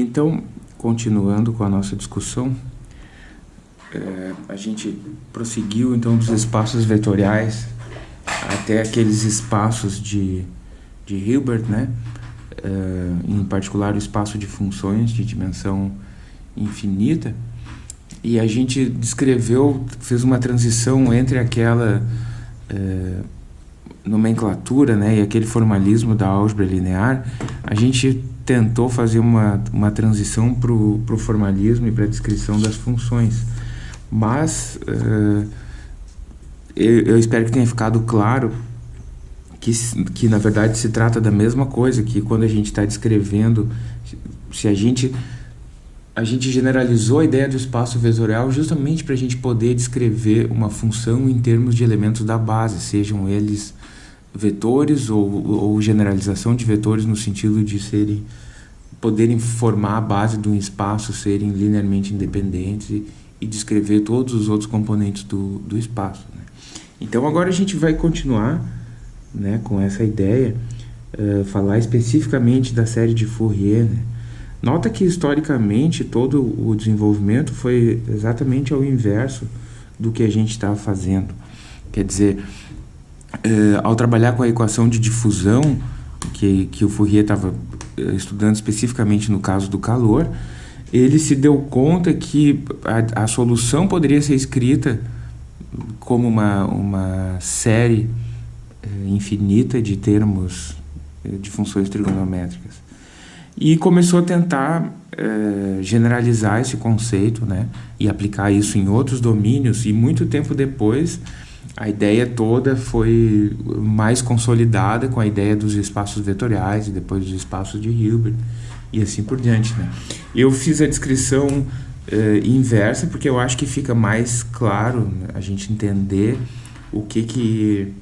Então, continuando com a nossa discussão, é, a gente prosseguiu então dos espaços vetoriais até aqueles espaços de, de Hilbert, né? É, em particular o espaço de funções de dimensão infinita, e a gente descreveu, fez uma transição entre aquela é, nomenclatura né, e aquele formalismo da álgebra linear, a gente tentou fazer uma, uma transição para o formalismo e para a descrição das funções. Mas uh, eu, eu, espero que tenha ficado claro que, que na verdade se trata da mesma coisa, que quando a gente está descrevendo, se a gente a gente generalizou a ideia do espaço vetorial justamente para a gente poder descrever uma função em termos de elementos da base, sejam eles vetores ou, ou generalização de vetores no sentido de serem poderem formar a base de um espaço, serem linearmente independentes e, e descrever todos os outros componentes do, do espaço. Né? Então agora a gente vai continuar né, com essa ideia, uh, falar especificamente da série de Fourier. Né? Nota que historicamente todo o desenvolvimento foi exatamente ao inverso do que a gente estava fazendo. Quer dizer, uh, ao trabalhar com a equação de difusão, que, que o Fourier estava uh, estudando especificamente no caso do calor, ele se deu conta que a, a solução poderia ser escrita como uma, uma série eh, infinita de termos eh, de funções trigonométricas. E começou a tentar eh, generalizar esse conceito né, e aplicar isso em outros domínios, e muito tempo depois a ideia toda foi mais consolidada com a ideia dos espaços vetoriais e depois dos espaços de Hilbert e assim por diante. Né? Eu fiz a descrição uh, inversa porque eu acho que fica mais claro né, a gente entender o que que,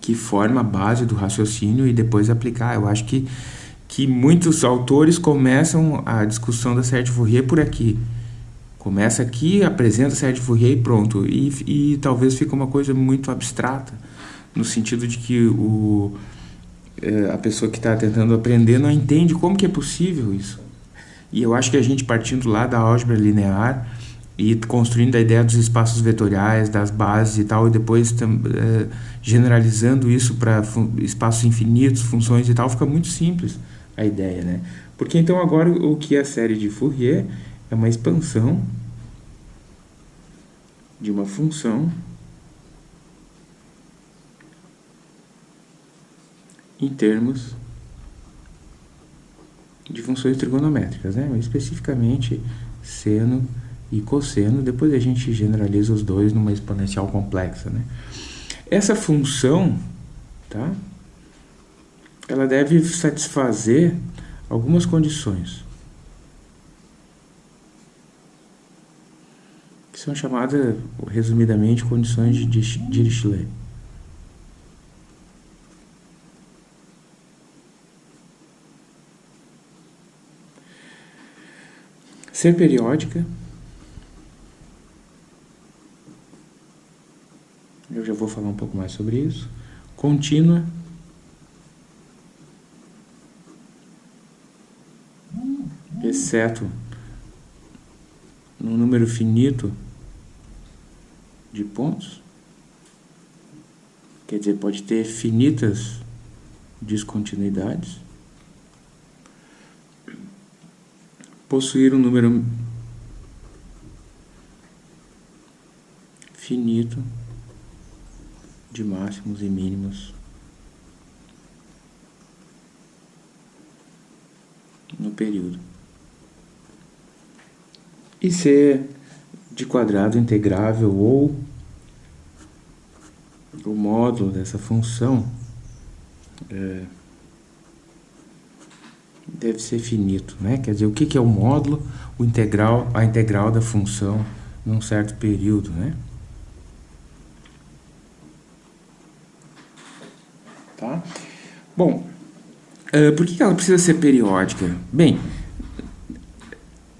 que forma a base do raciocínio e depois aplicar. Eu acho que, que muitos autores começam a discussão da Fourier por aqui. Começa aqui, apresenta a série de Fourier e pronto. E, e talvez fique uma coisa muito abstrata, no sentido de que o, é, a pessoa que está tentando aprender não entende como que é possível isso. E eu acho que a gente partindo lá da álgebra linear e construindo a ideia dos espaços vetoriais, das bases e tal, e depois é, generalizando isso para espaços infinitos, funções e tal, fica muito simples a ideia, né? Porque então agora o que é a série de Fourier é uma expansão de uma função em termos de funções trigonométricas, né? especificamente seno e cosseno, depois a gente generaliza os dois numa exponencial complexa. Né? Essa função, tá? ela deve satisfazer algumas condições, são chamadas, resumidamente, condições de Dirichlet. Ser periódica. Eu já vou falar um pouco mais sobre isso. Contínua. Exceto no número finito de pontos. Quer dizer, pode ter finitas descontinuidades. possuir um número finito de máximos e mínimos no período. E ser de quadrado integrável ou o módulo dessa função é, deve ser finito, né? Quer dizer, o que, é o módulo, o integral, a integral da função num certo período, né? Tá? Bom, uh, por que ela precisa ser periódica? Bem,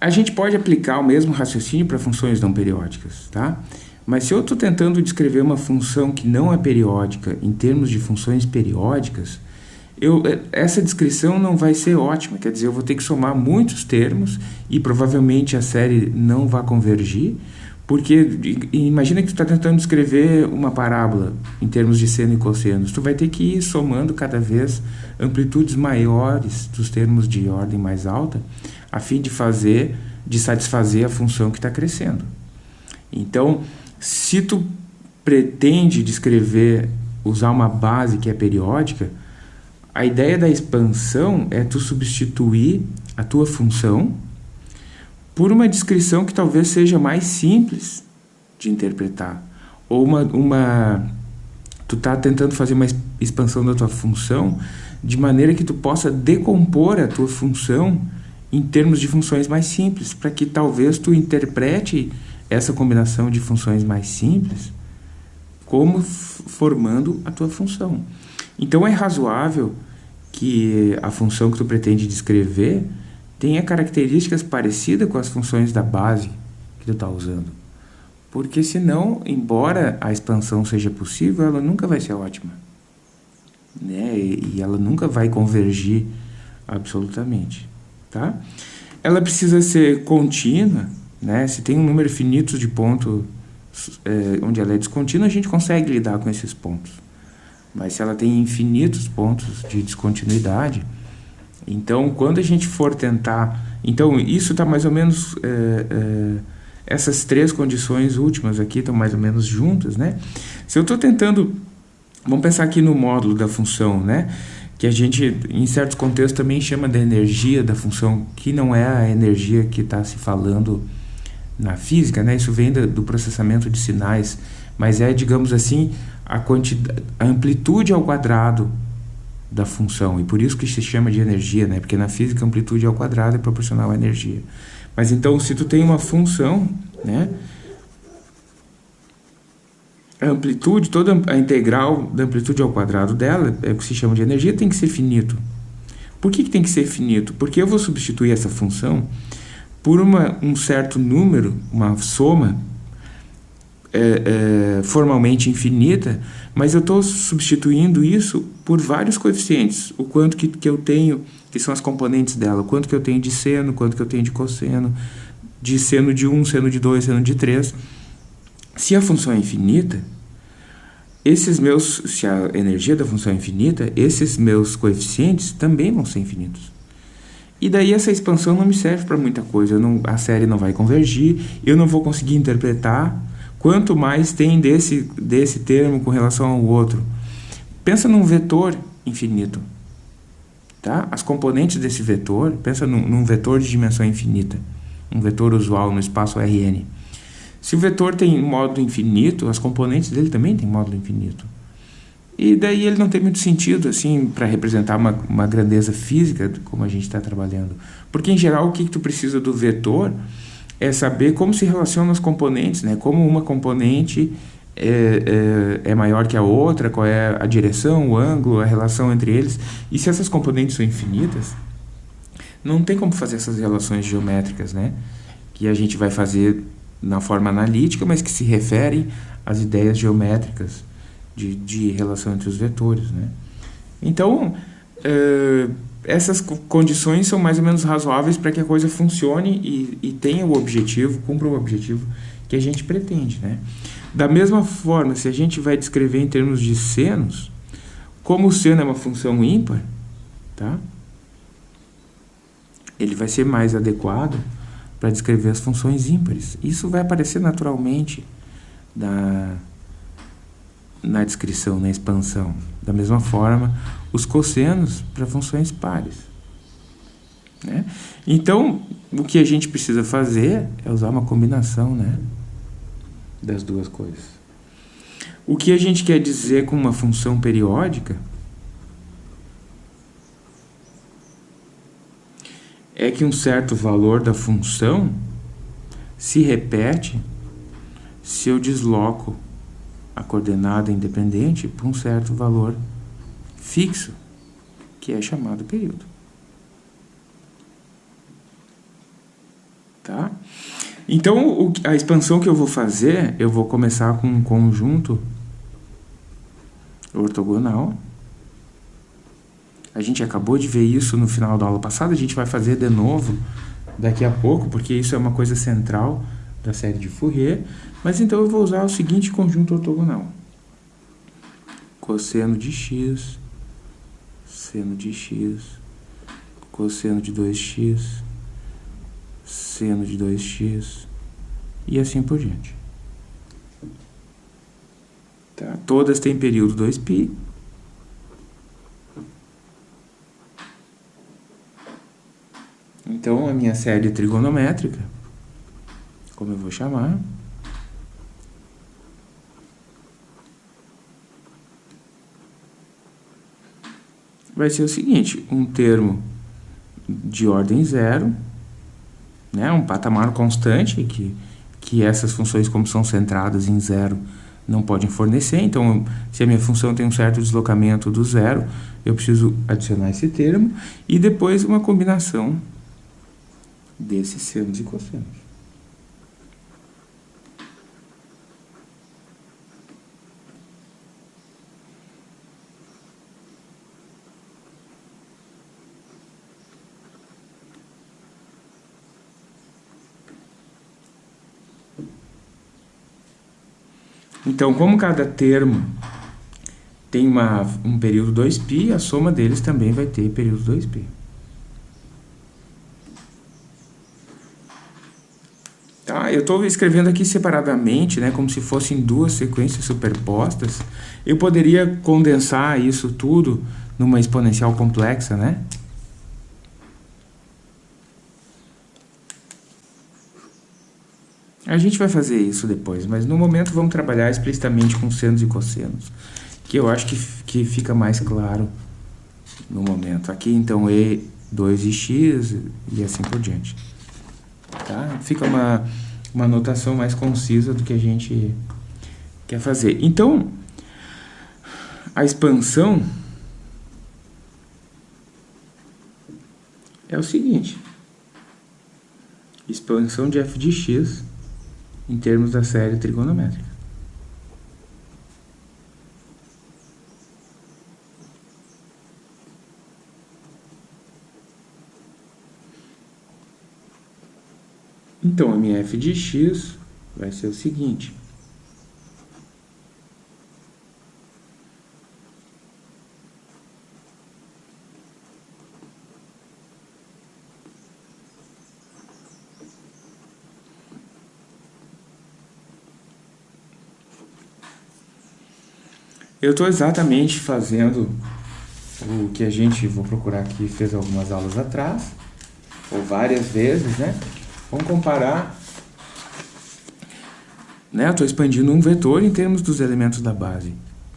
a gente pode aplicar o mesmo raciocínio para funções não periódicas, tá? Mas se eu estou tentando descrever uma função que não é periódica em termos de funções periódicas, eu, essa descrição não vai ser ótima, quer dizer, eu vou ter que somar muitos termos e provavelmente a série não vai convergir, porque imagina que tu está tentando descrever uma parábola em termos de seno e cosseno. Tu vai ter que ir somando cada vez amplitudes maiores dos termos de ordem mais alta, a fim de fazer, de satisfazer a função que está crescendo. Então, se tu pretende descrever, usar uma base que é periódica, a ideia da expansão é tu substituir a tua função por uma descrição que talvez seja mais simples de interpretar. Ou uma, uma tu está tentando fazer uma expansão da tua função de maneira que tu possa decompor a tua função em termos de funções mais simples, para que talvez tu interprete essa combinação de funções mais simples como formando a tua função. Então é razoável que a função que tu pretende descrever tenha características parecidas com as funções da base que tu está usando. Porque senão, embora a expansão seja possível, ela nunca vai ser ótima. Né? E ela nunca vai convergir absolutamente. Tá? Ela precisa ser contínua. Né? Se tem um número finito de pontos é, onde ela é descontínua, a gente consegue lidar com esses pontos. Mas se ela tem infinitos pontos de descontinuidade, então, quando a gente for tentar... Então, isso está mais ou menos... É, é, essas três condições últimas aqui estão mais ou menos juntas, né? Se eu estou tentando... Vamos pensar aqui no módulo da função, né? Que a gente, em certos contextos, também chama de energia da função, que não é a energia que está se falando na física, né? Isso vem do processamento de sinais, mas é, digamos assim, a, quantidade, a amplitude ao quadrado da função, e por isso que se chama de energia, né? Porque na física amplitude ao quadrado é proporcional à energia. Mas então, se tu tem uma função, né? A amplitude, toda a integral da amplitude ao quadrado dela, é o que se chama de energia, tem que ser finito. Por que, que tem que ser finito? Porque eu vou substituir essa função por uma, um certo número, uma soma é, é, formalmente infinita, mas eu estou substituindo isso por vários coeficientes. O quanto que, que eu tenho, que são as componentes dela, o quanto que eu tenho de seno, quanto que eu tenho de cosseno, de seno de 1, seno de 2, seno de 3. Se a função é infinita, esses meus, se a energia da função é infinita, esses meus coeficientes também vão ser infinitos. E daí essa expansão não me serve para muita coisa, não, a série não vai convergir, eu não vou conseguir interpretar Quanto mais tem desse, desse termo com relação ao outro. Pensa num vetor infinito. Tá? As componentes desse vetor, pensa num, num vetor de dimensão infinita. Um vetor usual no espaço Rn. Se o vetor tem módulo infinito, as componentes dele também têm módulo infinito. E daí ele não tem muito sentido assim para representar uma, uma grandeza física como a gente está trabalhando. Porque em geral o que, que tu precisa do vetor é saber como se relacionam os componentes, né? Como uma componente é, é, é, maior que a outra, qual é a direção, o ângulo, a relação entre eles. E se essas componentes são infinitas, não tem como fazer essas relações geométricas, né? Que a gente vai fazer na forma analítica, mas que se referem às ideias geométricas de, de relação entre os vetores, né? Então, uh, essas condições são mais ou menos razoáveis para que a coisa funcione e, e tenha o objetivo, cumpra o objetivo que a gente pretende. Né? Da mesma forma, se a gente vai descrever em termos de senos, como o seno é uma função ímpar, tá? ele vai ser mais adequado para descrever as funções ímpares. Isso vai aparecer naturalmente na, na descrição, na expansão. Da mesma forma, os cossenos para funções pares. Né? Então, o que a gente precisa fazer é usar uma combinação né, das duas coisas. O que a gente quer dizer com uma função periódica é que um certo valor da função se repete se eu desloco a coordenada independente para um certo valor fixo, que é chamado período. Tá? Então, a expansão que eu vou fazer, eu vou começar com um conjunto ortogonal A gente acabou de ver isso no final da aula passada, a gente vai fazer de novo daqui a pouco, porque isso é uma coisa central da série de Fourier. Mas então eu vou usar o seguinte conjunto ortogonal. Cosseno de x, seno de x, cosseno de 2x, seno de 2x e assim por diante. Tá? Todas têm período 2π. Então, a minha série trigonométrica, como eu vou chamar, vai ser o seguinte, um termo de ordem zero, né, um patamar constante, que, que essas funções, como são centradas em zero, não podem fornecer. Então, se a minha função tem um certo deslocamento do zero, eu preciso adicionar esse termo, e depois uma combinação desses senos e cossenos. Então, como cada termo tem uma, um período 2π, a soma deles também vai ter período 2π. Tá? Eu estou escrevendo aqui separadamente, né, como se fossem duas sequências superpostas. Eu poderia condensar isso tudo numa exponencial complexa, né? A gente vai fazer isso depois, mas no momento vamos trabalhar explicitamente com senos e cossenos, que eu acho que, que fica mais claro no momento. Aqui, então, E, 2 e X e assim por diante. Tá? Fica uma, uma notação mais concisa do que a gente quer fazer. Então, a expansão é o seguinte. Expansão de f de x em termos da série trigonométrica. Minha f de x vai ser o seguinte. Eu estou exatamente fazendo o que a gente, vou procurar aqui, fez algumas aulas atrás, ou várias vezes, né? Vamos comparar, né? Estou expandindo um vetor em termos dos elementos da base.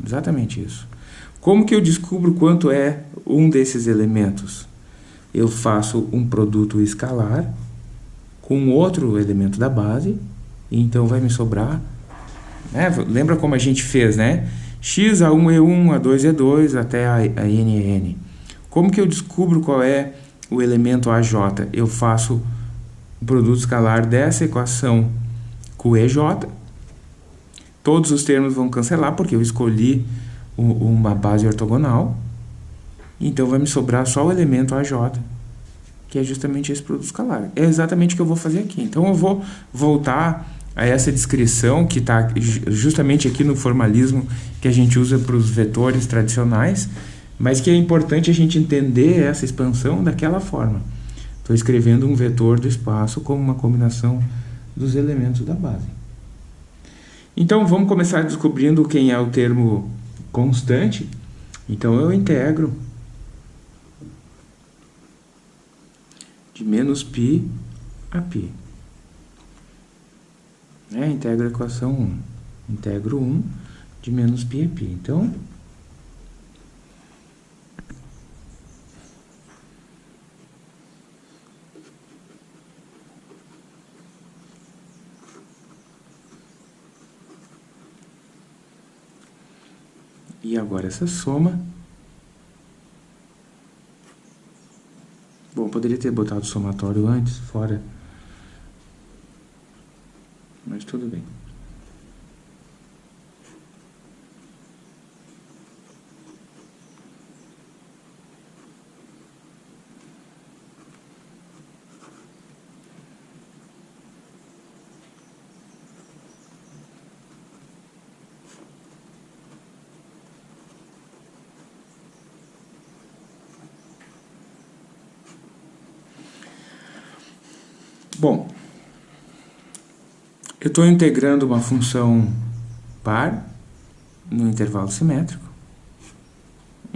Exatamente isso. Como que eu descubro quanto é um desses elementos? Eu faço um produto escalar com outro elemento da base, e então vai me sobrar... Né? Lembra como a gente fez, né? x a 1 E1, a 2 E2, até a, a n Como que eu descubro qual é o elemento AJ? Eu faço o produto escalar dessa equação com EJ. Todos os termos vão cancelar, porque eu escolhi uma base ortogonal. Então, vai me sobrar só o elemento AJ, que é justamente esse produto escalar. É exatamente o que eu vou fazer aqui. Então, eu vou voltar a essa descrição que está justamente aqui no formalismo que a gente usa para os vetores tradicionais, mas que é importante a gente entender essa expansão daquela forma. Estou escrevendo um vetor do espaço como uma combinação dos elementos da base. Então, vamos começar descobrindo quem é o termo constante. Então, eu integro de menos π a π. É, integro a equação 1. Integro 1 de menos π é π. Então, E agora essa soma. Bom, poderia ter botado o somatório antes, fora mas tudo bem. Bom, eu estou integrando uma função par no intervalo simétrico,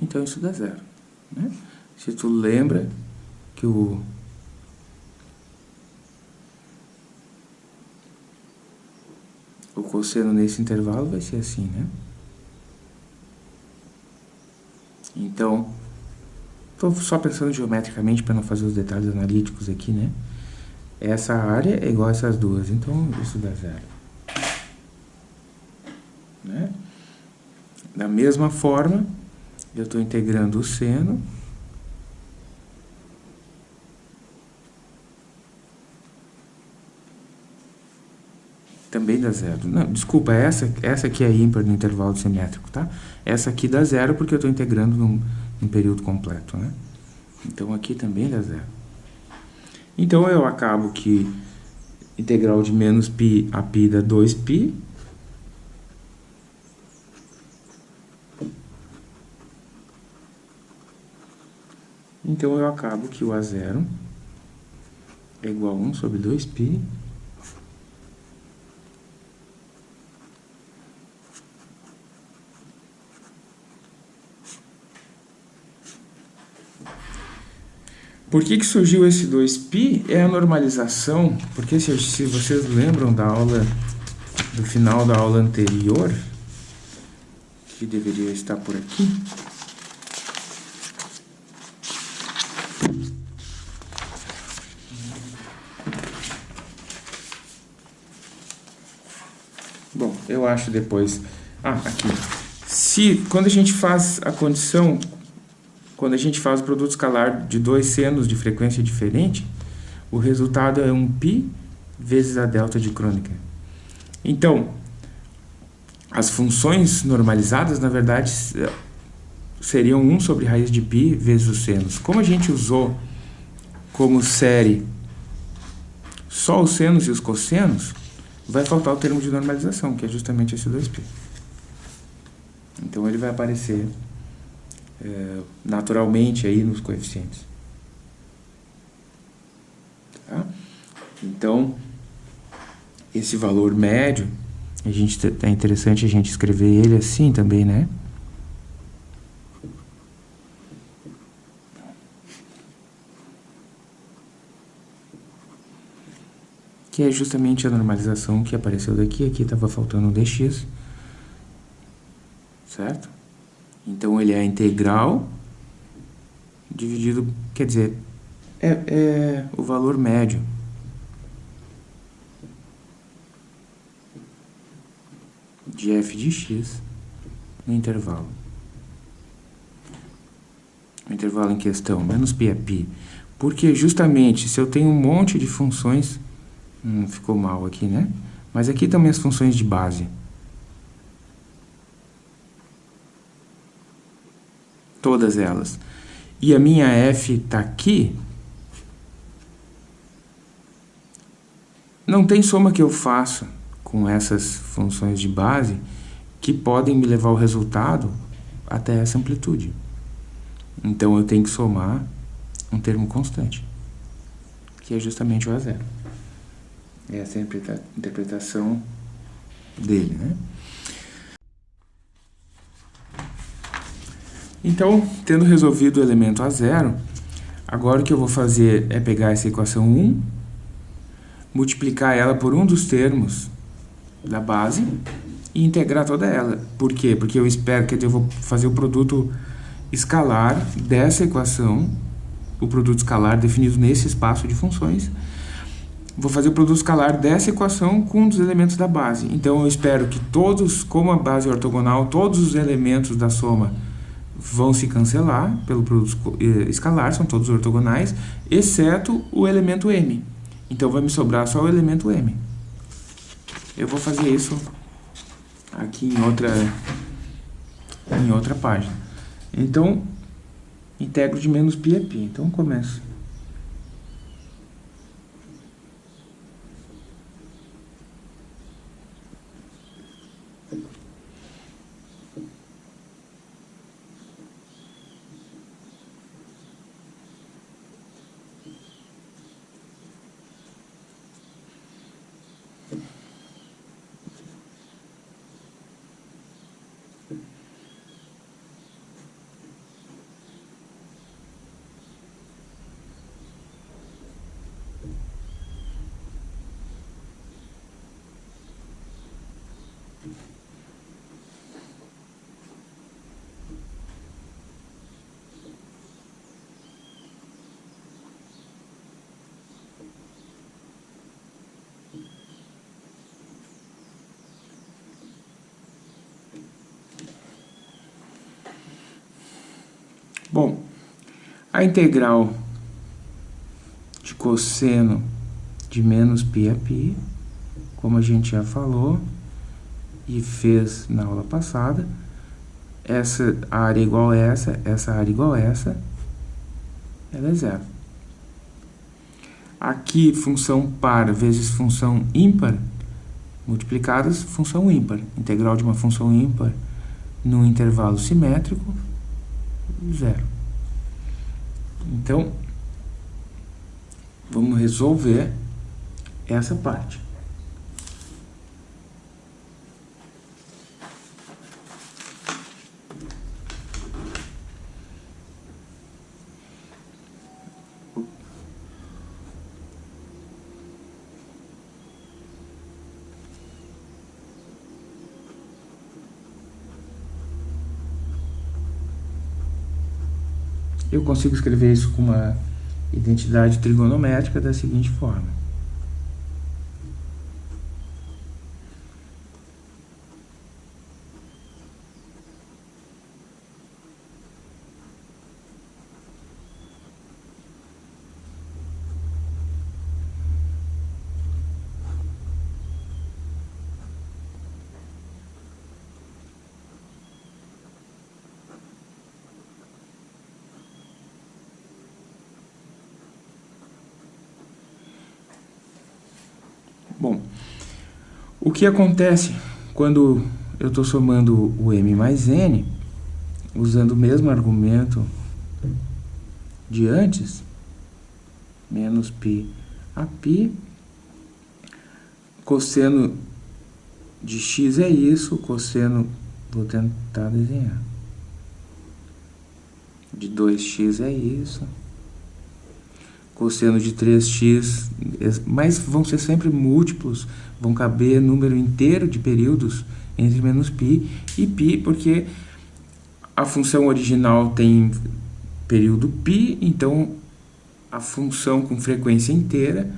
então isso dá zero. Né? Se tu lembra que o o cosseno nesse intervalo vai ser assim, né? Então, estou só pensando geometricamente para não fazer os detalhes analíticos aqui, né? Essa área é igual a essas duas, então isso dá zero. Né? Da mesma forma, eu estou integrando o seno também dá zero. Não, desculpa, essa, essa aqui é ímpar no intervalo simétrico, tá? Essa aqui dá zero porque eu estou integrando num, num, período completo, né? Então aqui também dá zero. Então eu acabo que integral de menos π a π dá 2π. Então eu acabo que o A0 é igual a 1 sobre 2π Por que, que surgiu esse 2π? É a normalização, porque se, se vocês lembram da aula, do final da aula anterior, que deveria estar por aqui, Bom, eu acho depois... Ah, aqui. Se, quando a gente faz a condição quando a gente faz o produto escalar de dois senos de frequência diferente, o resultado é um π vezes a delta de Kronecker. Então, as funções normalizadas, na verdade, seriam 1 sobre raiz de π vezes os senos. Como a gente usou como série só os senos e os cossenos, vai faltar o termo de normalização, que é justamente esse 2π. Então ele vai aparecer é, naturalmente aí nos coeficientes. Tá? Então, esse valor médio, a gente é interessante a gente escrever ele assim também, né? Que é justamente a normalização que apareceu daqui, aqui estava faltando um dx, certo? Então ele é integral dividido, quer dizer, é, é o valor médio. de f de x no intervalo. O intervalo em questão, menos π é π. Porque justamente se eu tenho um monte de funções, hum, ficou mal aqui, né? Mas aqui também as funções de base. Todas elas, e a minha f está aqui, não tem soma que eu faça com essas funções de base que podem me levar o resultado até essa amplitude. Então eu tenho que somar um termo constante, que é justamente o A0. Essa é a interpretação dele, né? Então, tendo resolvido o elemento a zero, agora o que eu vou fazer é pegar essa equação 1, multiplicar ela por um dos termos da base e integrar toda ela. Por quê? Porque eu espero que eu vou fazer o produto escalar dessa equação, o produto escalar definido nesse espaço de funções, vou fazer o produto escalar dessa equação com um dos elementos da base. Então eu espero que todos, como a base é ortogonal, todos os elementos da soma vão se cancelar pelo produto eh, escalar, são todos ortogonais, exceto o elemento m. Então vai me sobrar só o elemento m. Eu vou fazer isso aqui em outra, em outra página. Então, integro de menos π a π. Então, começo. Bom, a integral de cosseno de menos π a π, como a gente já falou e fez na aula passada, essa área igual a essa, essa área igual a essa, ela é zero. Aqui, função par vezes função ímpar, multiplicadas, função ímpar. Integral de uma função ímpar num intervalo simétrico, zero. Então, vamos resolver essa parte. Eu consigo escrever isso com uma identidade trigonométrica da seguinte forma. Bom, o que acontece quando eu estou somando o m mais n, usando o mesmo argumento de antes, menos π a π, cosseno de x é isso, cosseno, vou tentar desenhar, de 2x é isso, cosseno de 3x, mas vão ser sempre múltiplos, vão caber número inteiro de períodos entre menos π e π, porque a função original tem período π, então a função com frequência inteira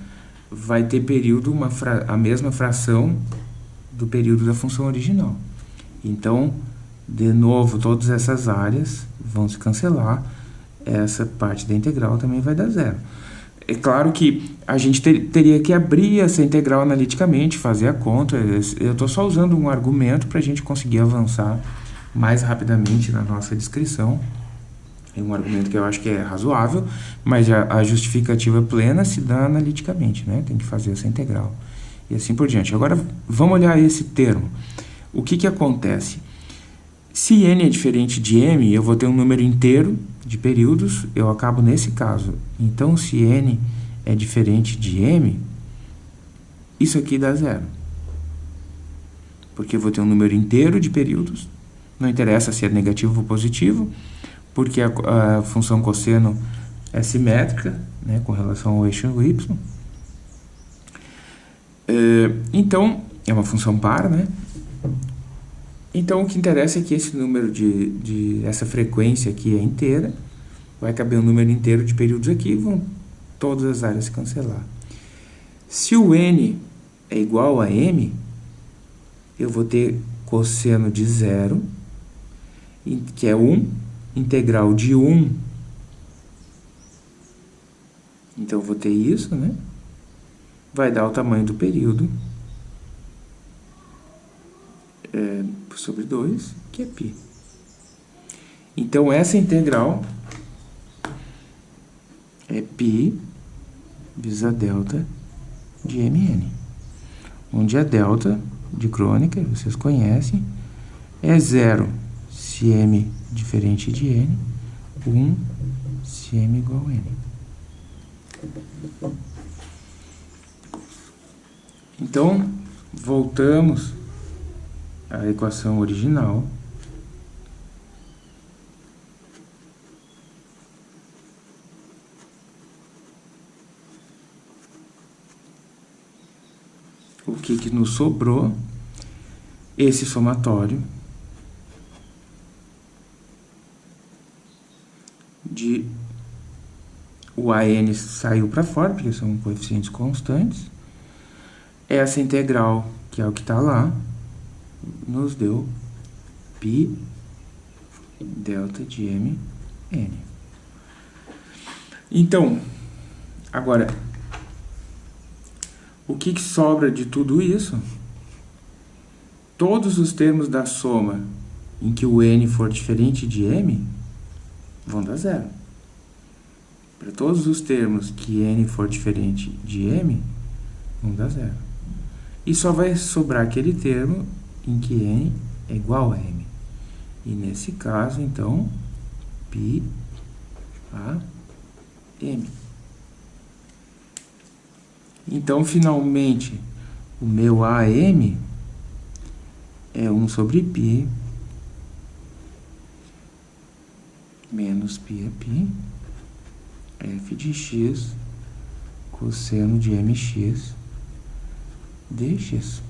vai ter período, uma a mesma fração do período da função original. Então, de novo, todas essas áreas vão se cancelar, essa parte da integral também vai dar zero. É claro que a gente ter, teria que abrir essa integral analiticamente, fazer a conta. Eu estou só usando um argumento para a gente conseguir avançar mais rapidamente na nossa descrição. É um argumento que eu acho que é razoável, mas a, a justificativa plena se dá analiticamente, né? Tem que fazer essa integral e assim por diante. Agora, vamos olhar esse termo. O que, que acontece? Se n é diferente de m, eu vou ter um número inteiro de períodos, eu acabo nesse caso. Então, se n é diferente de m, isso aqui dá zero. Porque eu vou ter um número inteiro de períodos, não interessa se é negativo ou positivo, porque a, a função cosseno é simétrica né, com relação ao eixo y. É, então, é uma função par, né? Então, o que interessa é que esse número de, de essa frequência aqui é inteira, vai caber um número inteiro de períodos aqui, vão todas as áreas cancelar. Se o n é igual a m, eu vou ter cosseno de zero, que é 1, integral de 1, então eu vou ter isso, né? Vai dar o tamanho do período, é, sobre 2, que é π. Então, essa integral é π vezes a delta de mn, onde a delta de crônica, vocês conhecem, é zero se m diferente de n, 1 se m igual a n. Então, voltamos a equação original. O que, que nos sobrou? Esse somatório de o AN saiu para fora, porque são coeficientes constantes. Essa integral, que é o que está lá, nos deu π delta de m n. Então, agora, o que, que sobra de tudo isso? Todos os termos da soma em que o n for diferente de m vão dar zero. Para todos os termos que n for diferente de m, vão dar zero. E só vai sobrar aquele termo em que n é igual a m. E nesse caso, então, π a m. Então, finalmente, o meu AM é 1 sobre π menos π é π, f de x cosseno de mx dx.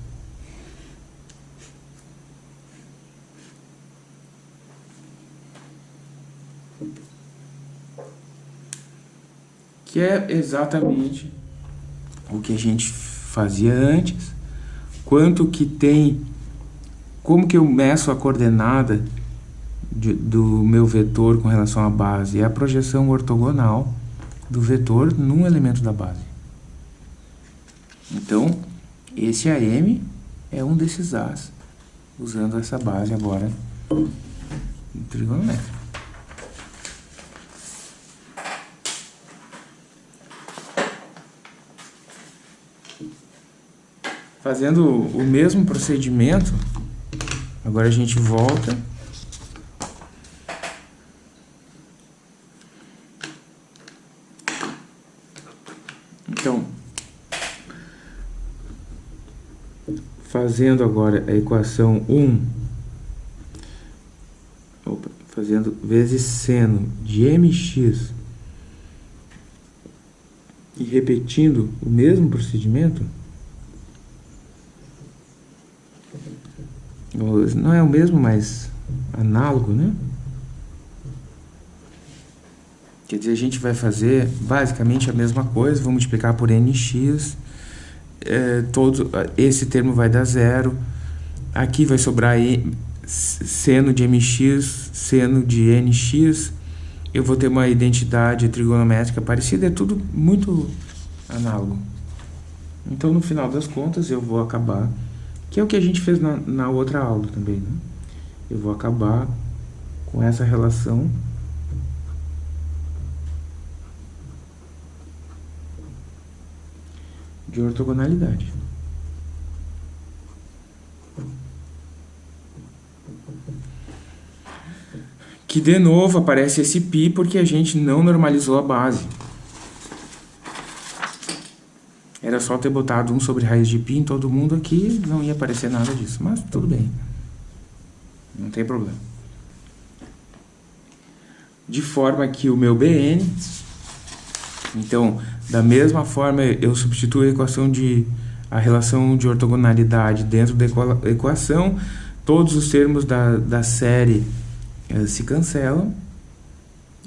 Que é exatamente o que a gente fazia antes, quanto que tem, como que eu meço a coordenada de, do meu vetor com relação à base, é a projeção ortogonal do vetor num elemento da base. Então, esse AM é um desses As, usando essa base agora trigonométrica. Fazendo o mesmo procedimento, agora a gente volta. Então, fazendo agora a equação 1, opa, fazendo vezes seno de mx e repetindo o mesmo procedimento, não é o mesmo, mas análogo, né? Quer dizer, a gente vai fazer basicamente a mesma coisa, vou multiplicar por nx, é, todo, esse termo vai dar zero, aqui vai sobrar e, seno de mx, seno de nx, eu vou ter uma identidade trigonométrica parecida, é tudo muito análogo. Então, no final das contas, eu vou acabar que é o que a gente fez na, na outra aula também, né? Eu vou acabar com essa relação de ortogonalidade. Que de novo aparece esse π porque a gente não normalizou a base. Só ter botado 1 sobre raiz de π em todo mundo aqui, não ia aparecer nada disso. Mas tudo bem. Não tem problema. De forma que o meu Bn... Então, da mesma forma, eu substituo a equação de... A relação de ortogonalidade dentro da equação. Todos os termos da, da série eh, se cancelam.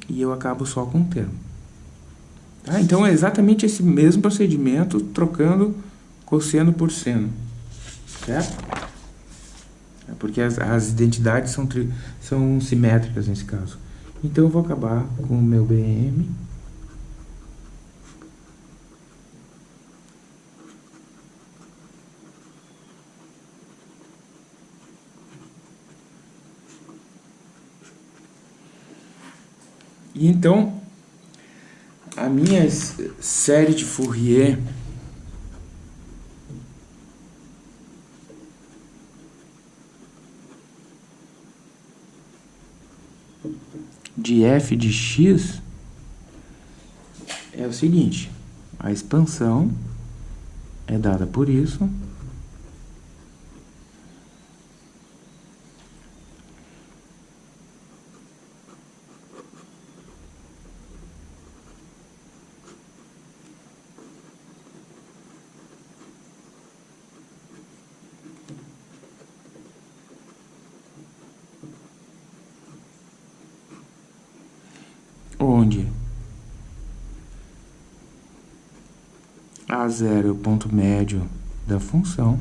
E eu acabo só com um termo. Tá? Então é exatamente esse mesmo procedimento, trocando cosseno por seno. Certo? É porque as, as identidades são, tri, são simétricas nesse caso. Então eu vou acabar com o meu BM. E então, a minha série de Fourier de f de x é o seguinte, a expansão é dada por isso onde? A0 é o ponto médio da função,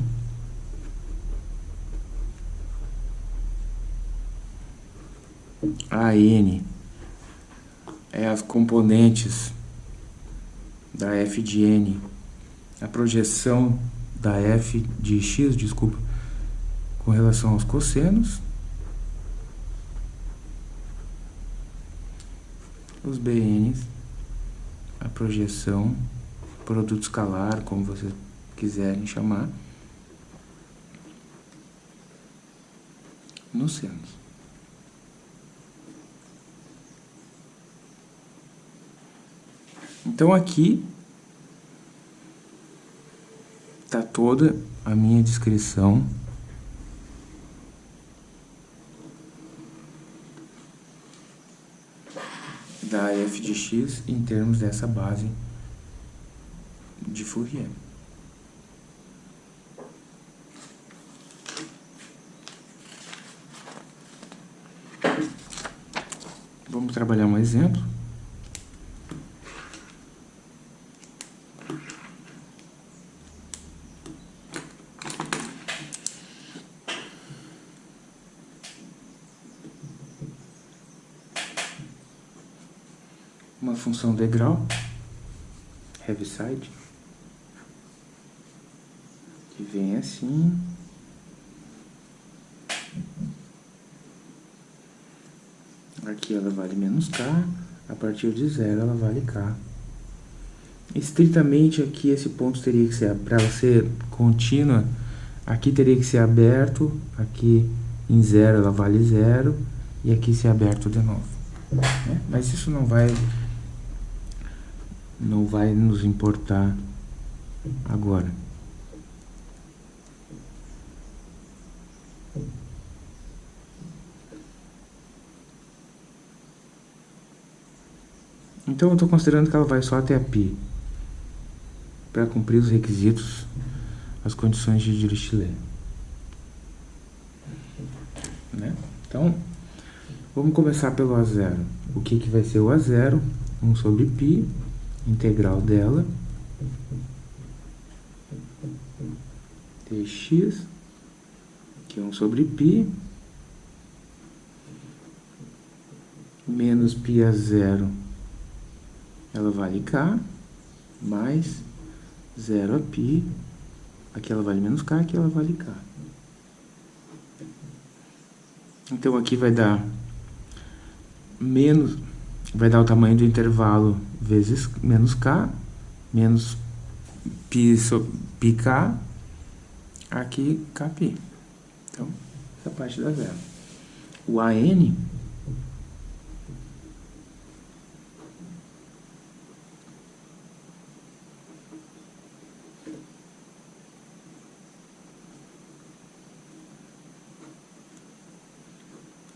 a n é as componentes da f de n, a projeção da f de x, desculpa, com relação aos cossenos, os bn's, a projeção, produto escalar, como vocês quiserem chamar, nos senos. Então aqui está toda a minha descrição da f de x em termos dessa base de Fourier. Vamos trabalhar um exemplo. Uma função degrau, Heaviside, que vem assim. Aqui ela vale menos K, a partir de zero ela vale K. Estritamente aqui esse ponto teria que ser, para ela ser contínua, aqui teria que ser aberto, aqui em zero ela vale zero, e aqui ser aberto de novo. Né? Mas isso não vai, não vai nos importar agora. Então eu estou considerando que ela vai só até a π para cumprir os requisitos, as condições de Dirichlet. Né? Então, vamos começar pelo A0. O que, que vai ser o A0? 1 sobre π, integral dela, dx, que é 1 sobre π, menos π a zero ela vale K, mais 0 a π, aqui ela vale menos K, aqui ela vale K. Então aqui vai dar menos, vai dar o tamanho do intervalo vezes menos K, menos π, so, πk, aqui kπ. Então, essa parte dá zero. O AN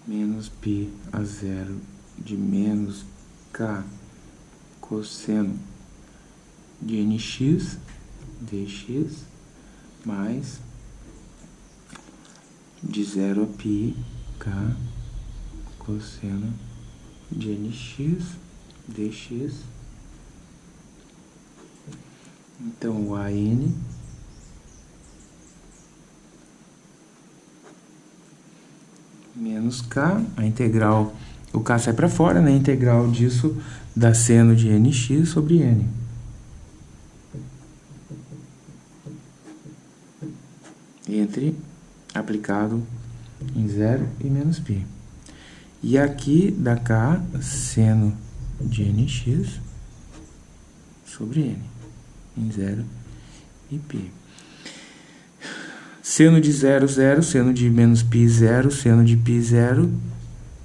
menos π a zero de menos k cosseno de nx dx mais de zero a π k cosseno de nx dx. Então, o AN menos k, a integral, o k sai para fora, né? A integral disso dá seno de nx sobre n. Entre aplicado em zero e menos π. E aqui dá k seno de nx sobre n, em zero e π. Seno de 0, 0, seno de menos π, 0, seno de π, 0,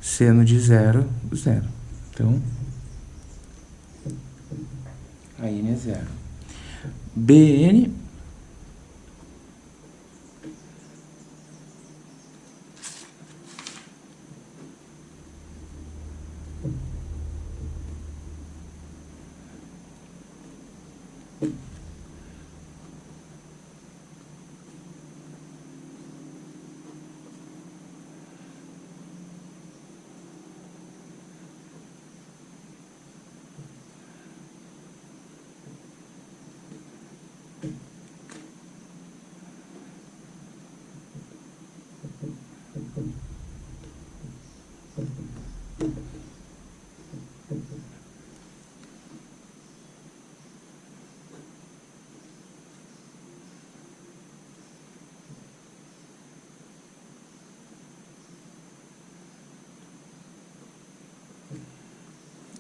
seno de 0, 0. Então, a n é 0. Bn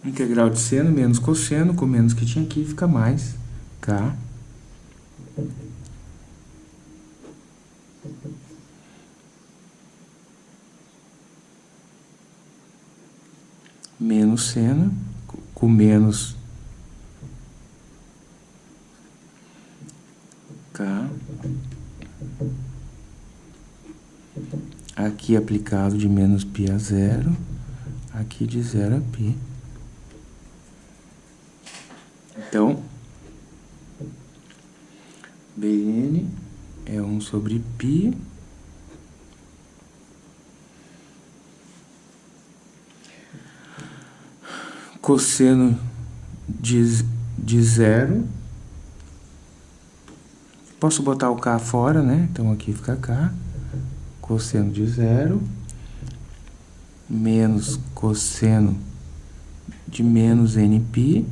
Integral de seno menos cosseno, com menos que tinha aqui, fica mais K. Menos seno, com menos K. Aqui aplicado de menos π a zero, aqui de zero a π. Então, Bn é 1 sobre π cosseno de, de zero. Posso botar o K fora, né? Então aqui fica K. Cosseno de zero. Menos cosseno de menos Nπ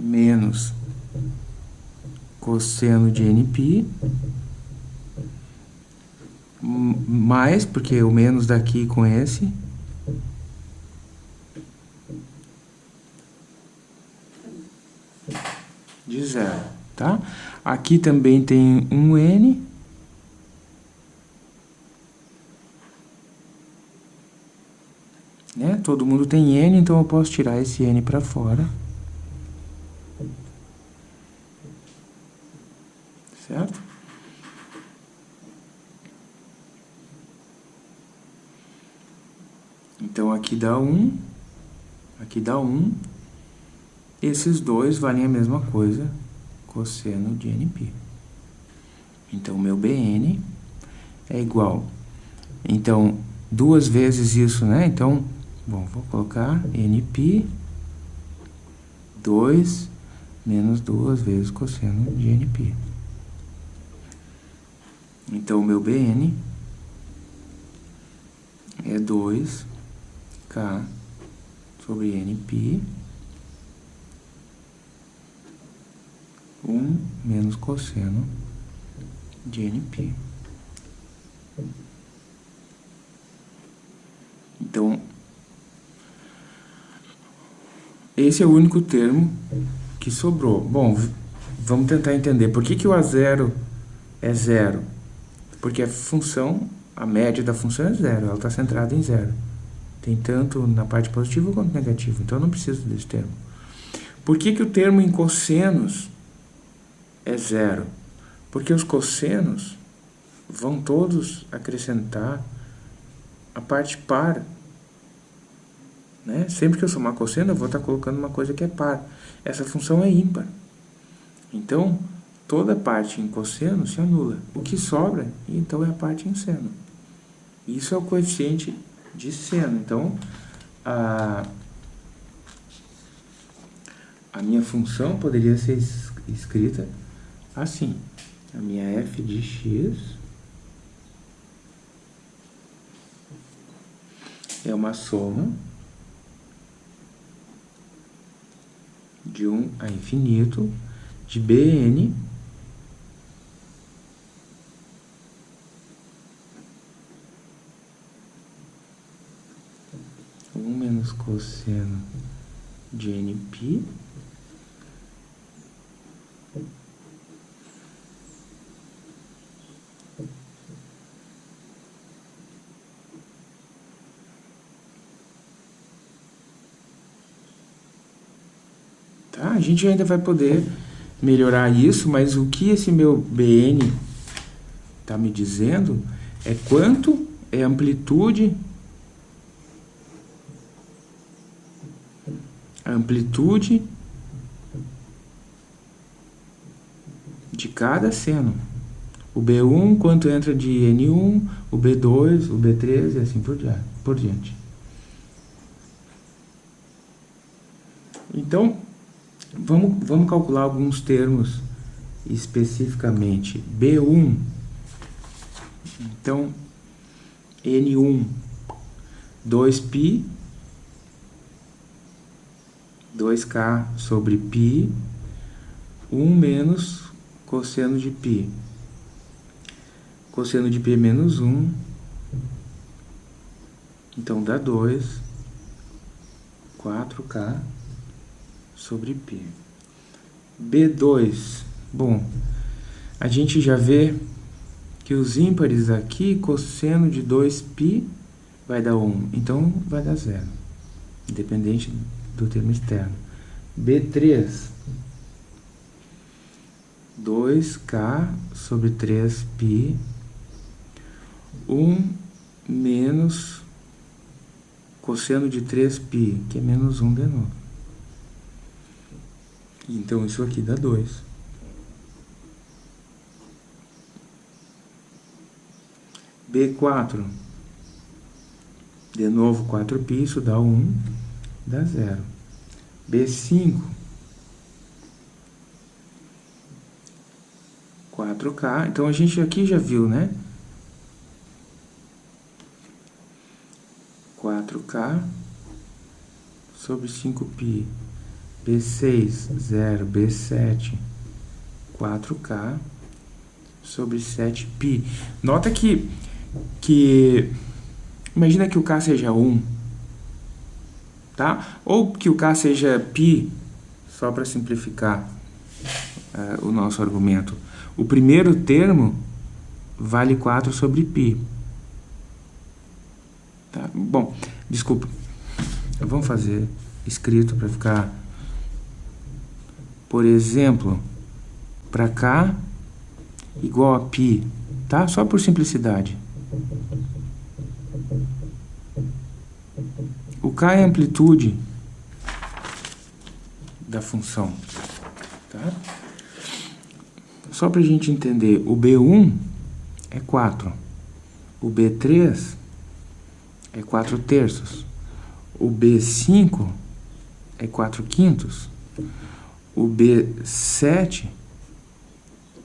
menos cosseno de Nπ mais, porque o menos daqui com esse, de zero, tá? Aqui também tem um N, né? Todo mundo tem N, então eu posso tirar esse N para fora. Certo? Então, aqui dá 1, aqui dá 1, esses dois valem a mesma coisa, cosseno de NP. Então, meu BN é igual. Então, duas vezes isso, né? Então, bom, vou colocar NP 2 menos duas vezes cosseno de NP. Então, o meu Bn é 2K sobre Nπ 1 menos cosseno de Nπ. Então, esse é o único termo que sobrou. Bom, vamos tentar entender por que, que o A0 é zero. Porque a função, a média da função é zero, ela está centrada em zero. Tem tanto na parte positiva quanto negativa, então eu não preciso desse termo. Por que, que o termo em cossenos é zero? Porque os cossenos vão todos acrescentar a parte par. Né? Sempre que eu somar cosseno, eu vou estar colocando uma coisa que é par. Essa função é ímpar. Então, toda parte em cosseno se anula. O que sobra, então, é a parte em seno. Isso é o coeficiente de seno. Então, a, a minha função poderia ser escrita assim. A minha f de x é uma soma de 1 a infinito de Bn menos cosseno de NP Tá? A gente ainda vai poder melhorar isso, mas o que esse meu BN está me dizendo é quanto é a amplitude amplitude de cada seno. O B1, quanto entra de N1, o B2, o B3 e assim por diante. Então, vamos, vamos calcular alguns termos especificamente. B1, então, N1, 2π 2k sobre π, 1 menos cosseno de π. Cosseno de π é menos 1, então dá 2. 4K sobre π. B2, bom, a gente já vê que os ímpares aqui, cosseno de 2π vai dar 1, então vai dar 0, independente do termo externo. B3, 2K sobre 3π, 1 menos cosseno de 3π, que é menos 1 de novo. Então, isso aqui dá 2. B4. De novo, 4π, isso dá 1, dá 0. B5. 4K. Então, a gente aqui já viu, né? 4K sobre 5π. B6, 0, B7, 4K sobre 7π. Nota que, que imagina que o K seja 1, tá? Ou que o K seja π, só para simplificar uh, o nosso argumento. O primeiro termo vale 4 sobre π. Tá? Bom, desculpa. Vamos fazer escrito para ficar por exemplo, para cá, igual a π, tá? Só por simplicidade. O k é a amplitude da função, tá? Só para a gente entender, o B1 é 4, o B3 é 4 terços, o B5 é 4 quintos, o B7,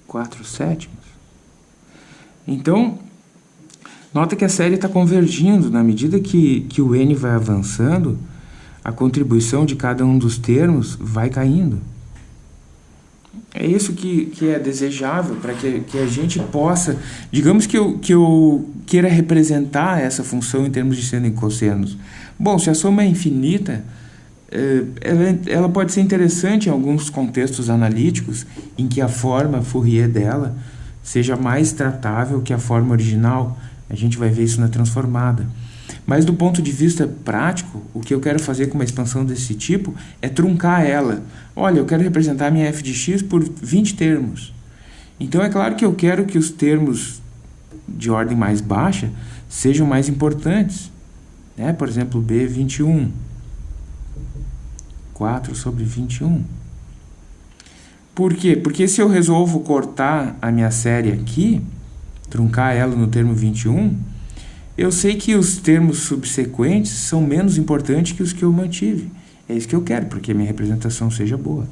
4 sétimos. Então, nota que a série está convergindo, na medida que, que o N vai avançando, a contribuição de cada um dos termos vai caindo. É isso que, que é desejável para que, que a gente possa, digamos que eu, que eu queira representar essa função em termos de seno e cossenos. Bom, se a soma é infinita, é, ela, ela pode ser interessante em alguns contextos analíticos em que a forma Fourier dela seja mais tratável que a forma original. A gente vai ver isso na transformada. Mas do ponto de vista prático, o que eu quero fazer com uma expansão desse tipo é truncar ela. Olha, eu quero representar minha f de x por 20 termos. Então é claro que eu quero que os termos de ordem mais baixa sejam mais importantes. Né? Por exemplo, B21. 4 sobre 21. Por quê? Porque se eu resolvo cortar a minha série aqui, truncar ela no termo 21, eu sei que os termos subsequentes são menos importantes que os que eu mantive. É isso que eu quero, porque a minha representação seja boa.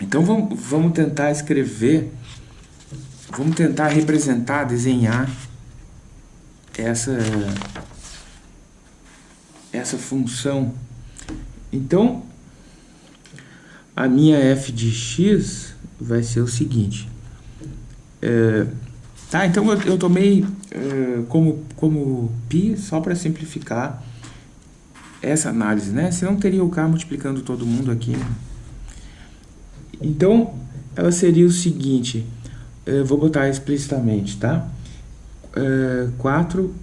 Então vamos, vamos tentar escrever, vamos tentar representar, desenhar essa, essa função então, a minha f de x vai ser o seguinte. É, tá, então eu, eu tomei é, como, como π só para simplificar essa análise, né? Senão teria o k multiplicando todo mundo aqui. Então, ela seria o seguinte, é, vou botar explicitamente, tá? É, 4,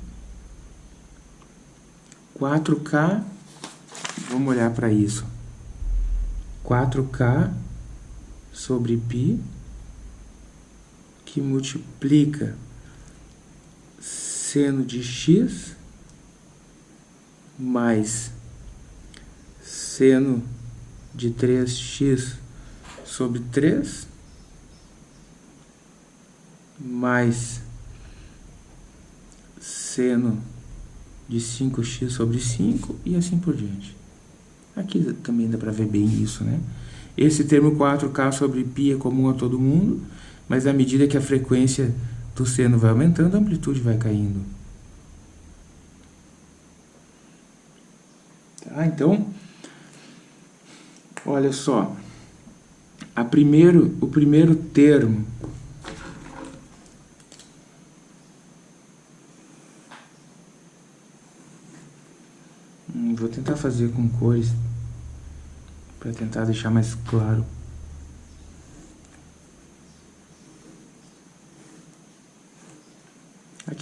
4k Vamos olhar para isso. 4K sobre π, que multiplica seno de x mais seno de 3x sobre 3 mais seno de 5x sobre 5 e assim por diante. Aqui também dá para ver bem isso, né? Esse termo 4K sobre π é comum a todo mundo, mas à medida que a frequência do seno vai aumentando, a amplitude vai caindo. Tá? Então, olha só. A primeiro, o primeiro termo Hum, vou tentar fazer com cores para tentar deixar mais claro.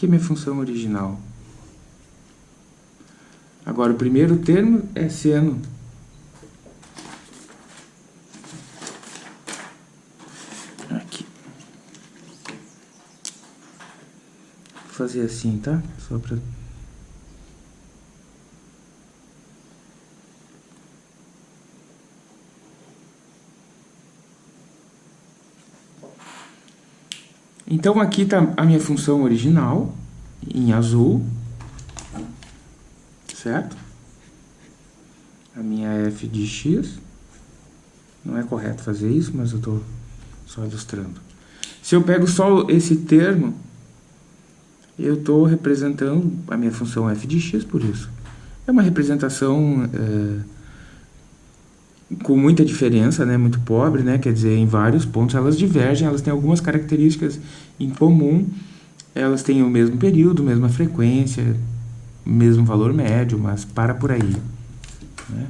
Aqui é minha função original. Agora, o primeiro termo é seno. Aqui. Vou fazer assim, tá? Só para Então aqui está a minha função original, em azul, certo? A minha f de x, não é correto fazer isso, mas eu estou só ilustrando. Se eu pego só esse termo, eu estou representando a minha função f de x por isso. É uma representação... É, com muita diferença, né, muito pobre, né, quer dizer, em vários pontos elas divergem, elas têm algumas características em comum, elas têm o mesmo período, mesma frequência, mesmo valor médio, mas para por aí. Né?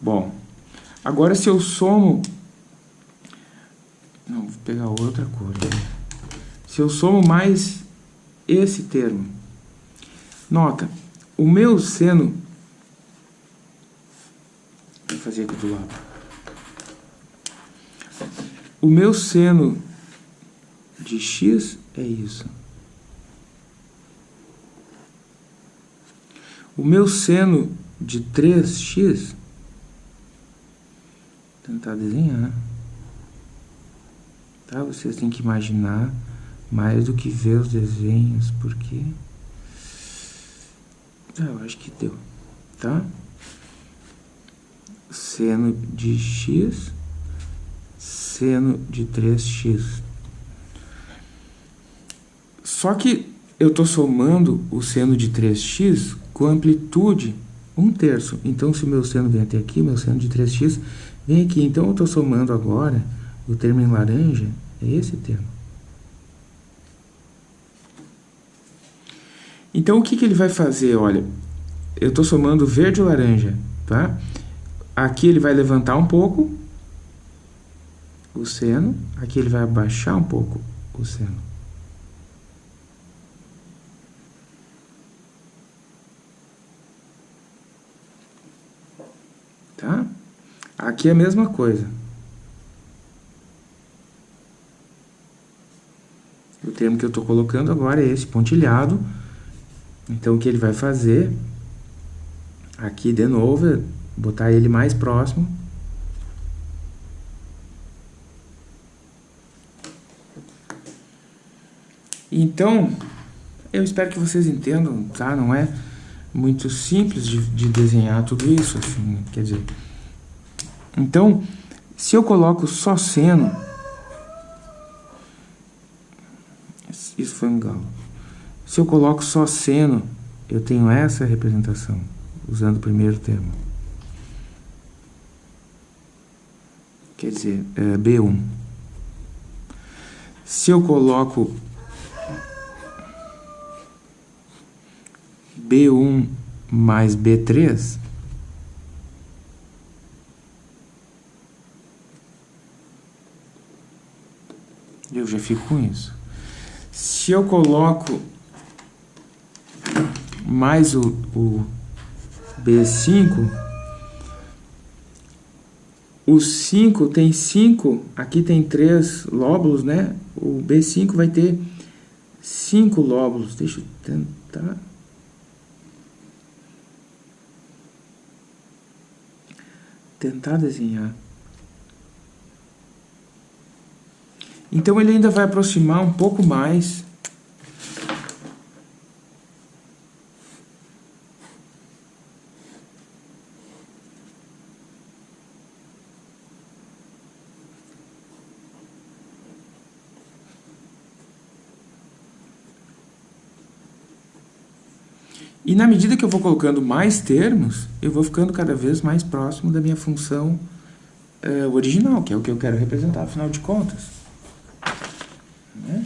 Bom, agora se eu somo... Não, vou pegar outra cor. Né? Se eu somo mais esse termo, nota, o meu seno Vou fazer aqui do lado. O meu seno de x é isso. O meu seno de 3x, tentar desenhar, tá? Vocês têm que imaginar mais do que ver os desenhos, porque... Ah, eu acho que deu, tá? Seno de x, seno de 3x. Só que eu estou somando o seno de 3x com amplitude 1 terço. Então, se meu seno vem até aqui, meu seno de 3x vem aqui. Então, eu estou somando agora, o termo em laranja é esse termo. Então, o que, que ele vai fazer? Olha, eu estou somando verde e laranja, tá? Aqui ele vai levantar um pouco o seno, aqui ele vai abaixar um pouco o seno. Tá? Aqui é a mesma coisa. O termo que eu estou colocando agora é esse pontilhado. Então, o que ele vai fazer, aqui de novo, é botar ele mais próximo. Então, eu espero que vocês entendam, tá? Não é muito simples de, de desenhar tudo isso, assim, quer dizer... Então, se eu coloco só seno... Isso foi um galo. Se eu coloco só seno, eu tenho essa representação, usando o primeiro termo. Quer dizer, é, B1. Se eu coloco B1 mais B3, eu já fico com isso. Se eu coloco mais o, o B5, o 5 tem 5, aqui tem 3 lóbulos, né? O B5 vai ter 5 lóbulos. Deixa eu tentar... Tentar desenhar. Então ele ainda vai aproximar um pouco mais E na medida que eu vou colocando mais termos, eu vou ficando cada vez mais próximo da minha função uh, original, que é o que eu quero representar, afinal de contas. Né?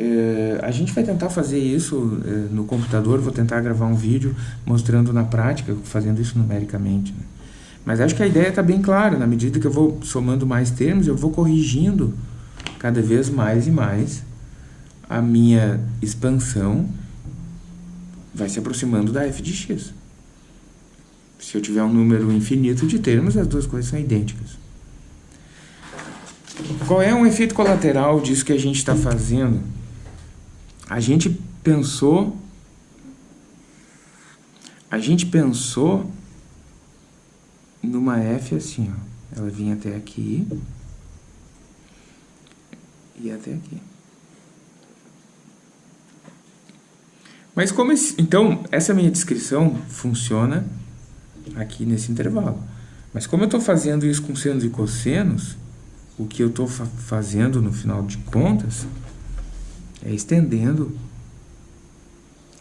É, a gente vai tentar fazer isso é, no computador, vou tentar gravar um vídeo mostrando na prática, fazendo isso numericamente. Né? Mas acho que a ideia está bem clara, na medida que eu vou somando mais termos, eu vou corrigindo cada vez mais e mais a minha expansão vai se aproximando da f de x. Se eu tiver um número infinito de termos, as duas coisas são idênticas. Qual é um efeito colateral disso que a gente está fazendo? A gente pensou... A gente pensou numa f assim, ó. Ela vinha até aqui e até aqui. Mas como esse, então, essa minha descrição funciona aqui nesse intervalo. Mas como eu estou fazendo isso com senos e cossenos, o que eu estou fa fazendo no final de contas é estendendo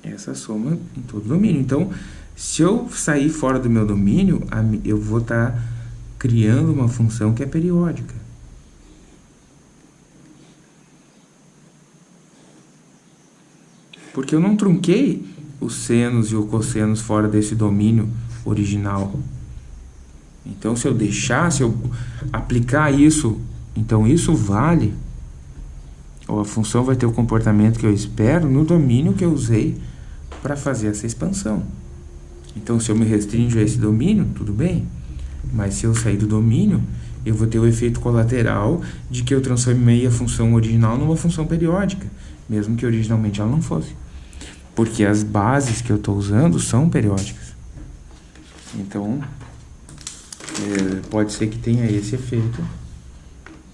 essa soma em todo o domínio. Então, se eu sair fora do meu domínio, eu vou estar tá criando uma função que é periódica. Porque eu não trunquei os senos e os cossenos fora desse domínio original. Então, se eu deixar, se eu aplicar isso, então isso vale, ou a função vai ter o comportamento que eu espero no domínio que eu usei para fazer essa expansão. Então, se eu me restringo a esse domínio, tudo bem. Mas se eu sair do domínio, eu vou ter o efeito colateral de que eu transformei a função original numa função periódica, mesmo que originalmente ela não fosse porque as bases que eu estou usando são periódicas. Então, é, pode ser que tenha esse efeito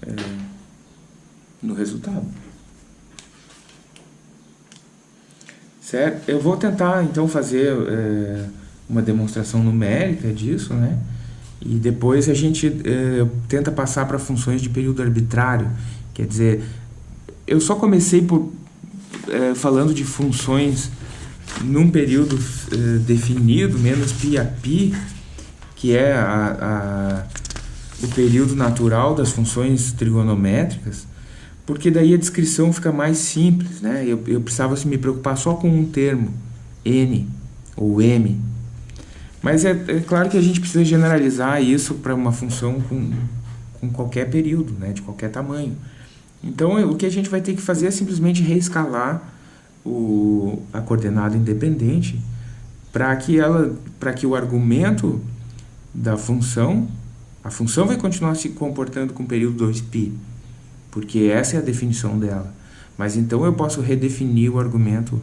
é, no resultado. Certo? Eu vou tentar, então, fazer é, uma demonstração numérica disso, né? E depois a gente é, tenta passar para funções de período arbitrário. Quer dizer, eu só comecei por é, falando de funções num período é, definido, menos pi a pi, que é a, a, o período natural das funções trigonométricas, porque daí a descrição fica mais simples, né? Eu, eu precisava assim, me preocupar só com um termo, n ou m. Mas é, é claro que a gente precisa generalizar isso para uma função com, com qualquer período, né? de qualquer tamanho. Então, o que a gente vai ter que fazer é simplesmente reescalar o, a coordenada independente para que, ela, que o argumento da função, a função vai continuar se comportando com o período 2π, porque essa é a definição dela. Mas então eu posso redefinir o argumento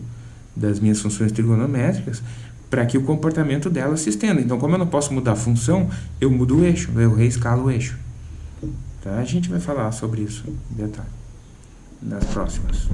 das minhas funções trigonométricas para que o comportamento dela se estenda. Então, como eu não posso mudar a função, eu mudo o eixo, eu reescalo o eixo. Tá? A gente vai falar sobre isso em detalhe nas próximas.